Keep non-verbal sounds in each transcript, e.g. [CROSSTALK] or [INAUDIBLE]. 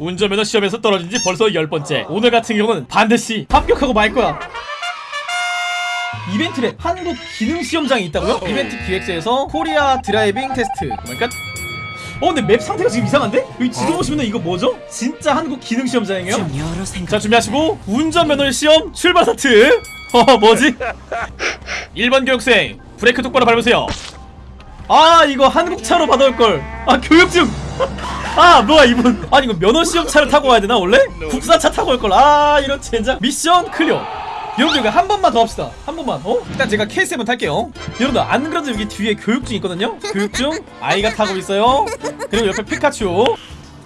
운전면허 시험에서 떨어진 지 벌써 열 번째 오늘 같은 경우는 반드시 합격하고 말 거야 EventLab 한국 기능 시험장이 있다고요? 이벤트 기획서에서 Korea Driving Test 그러니까 어 근데 map 상태가 지금 이상한데? 여기 지도 보시면 이거 뭐죠? 진짜 한국 기능 시험장이에요? 여러 생각 자 준비하시고 운전면허 시험 출발 스타트 [LAUGHS] 어 뭐지? 1번 교육생 브레이크 똑바로 밟으세요 아 이거 한국차로 받아올걸 아 교육증 [LAUGHS] 아 뭐야 이분. 아니 이거 면허 시험차를 타고 와야 되나 원래? 국산차 타고 올걸. 아 이런 젠장. mission clear. 여러분들 한 번만 더 합시다. 한 번만 어? 일단 제가 K7 한번 탈게요. 여러분들 안 그래도 여기 뒤에 교육증 있거든요? 교육증? 아이가 타고 있어요. 그리고 옆에 피카츄.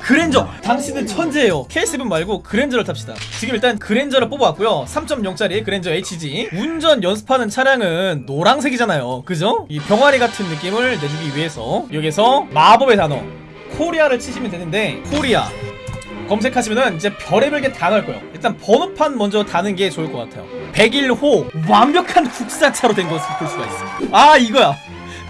그랜저. 당신은 천재예요. K7 말고 그랜저를 탑시다. 지금 일단 그랜저를 뽑아왔고요. 3.0짜리 그랜저 HG 운전 연습하는 차량은 노랑색이잖아요. 그죠? 이 병아리 같은 느낌을 내주기 위해서 여기서 마법의 단어 코리아를 치시면 되는데 코리아. 검색하시면은 이제 별의별 게 다 나올 거예요. 일단 번호판 먼저 다는 게 좋을 것 같아요. 101호 완벽한 국산차로 된 것을 볼 수가 있습니다 아 이거야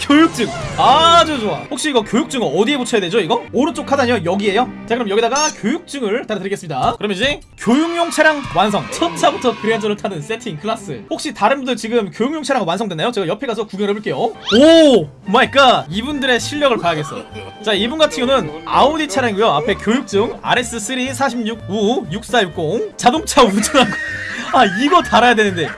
교육증. 아주 좋아. 혹시 이거 교육증은 어디에 붙여야 되죠 이거? 오른쪽 하단이요? 여기에요? 자 그럼 여기다가 교육증을 달아드리겠습니다. 그럼 이제 교육용 차량 완성. 첫 차부터 그랜저를 타는 세탕 클래스. 혹시 다른 분들 지금 교육용 차량 완성됐나요? 제가 옆에 가서 구경을 해볼게요. oh my God! 이분들의 실력을 봐야겠어. 자 이분 같은 경우는 아우디 차량이고요. 앞에 교육증 RS3 46우6460 자동차 운전하고. 아 이거 달아야 되는데.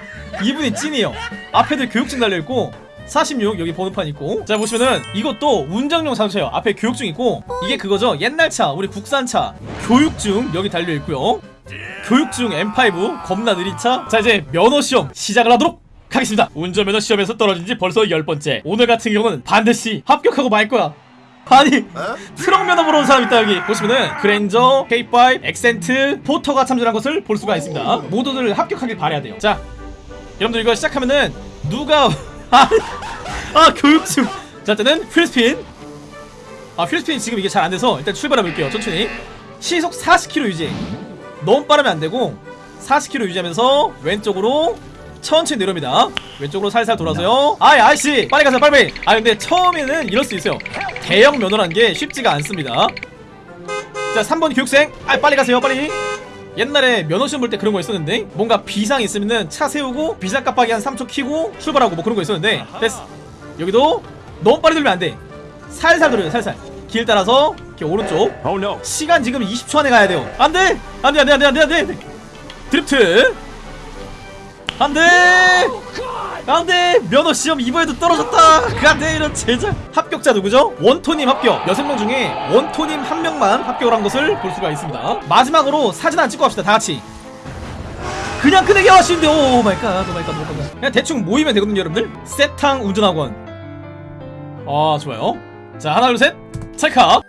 이분이 찐이에요. 앞에도 교육증 달려있고 46 여기 번호판 있고. 자 보시면은 이것도 운전용 자동차예요. 앞에 교육증 있고. 이게 그거죠? 옛날 차 우리 국산차. 교육증 여기 달려있고요. 교육증 M5 겁나 느린 차 자 이제 면허시험 시작을 하도록 하겠습니다. 운전면허 시험에서 떨어진 지 벌써 열 번째. 오늘 같은 경우는 반드시 합격하고 말 거야. 아니 트럭 면허 보러 온 사람 있다 여기. 보시면은 그랜저, K5, 엑센트, 포터가 참전한 것을 볼 수가 있습니다. 모두들 합격하길 바라야 돼요. 자 여러분들 이거 시작하면은 누가 아, 아 교육증 자 일단은 wheel spin. 아 wheel spin 지금 이게 잘 안 돼서 일단 출발해 볼게요 천천히. 시속 40km 유지. 너무 빠르면 안 되고 40km 유지하면서 왼쪽으로 천천히 내려옵니다. 왼쪽으로 살살 돌아서요. 아이 아이씨 빨리 가세요 빨리 아 근데 처음에는 이럴 수 있어요. 대형 면허란 게 쉽지가 않습니다. 자 3번 교육생. 아 빨리 가세요 빨리 옛날에 면허시험 볼 때 그런 거 있었는데 뭔가 비상 있으면은 차 세우고 비상 깜빡이 한 3초 키고 출발하고 뭐 그런 거 있었는데 됐어. 여기도 너무 빨리 돌면 안돼. 살살 돌려요 살살. 길 따라서 이렇게 오른쪽. Oh no. 시간 지금 20초 안에 가야 돼요. 안돼! 안돼 안돼 안돼 안돼 안돼! 드리프트! 안돼 안돼 면허 시험 이번에도 떨어졌다 안돼 이런 젠장 합격자 누구죠 원토님 합격 여섯 명 중에 원토님 한 명만 합격을 한 것을 볼 수가 있습니다 마지막으로 사진 한 찍고 합시다 다 같이 그냥 끄내기 하시는데 oh my God, oh my God, oh my God. 그냥 대충 모이면 되거든요, 여러분들. 세탕 운전학원. 아, 좋아요. 자, 하나, 둘, 셋. 찰칵.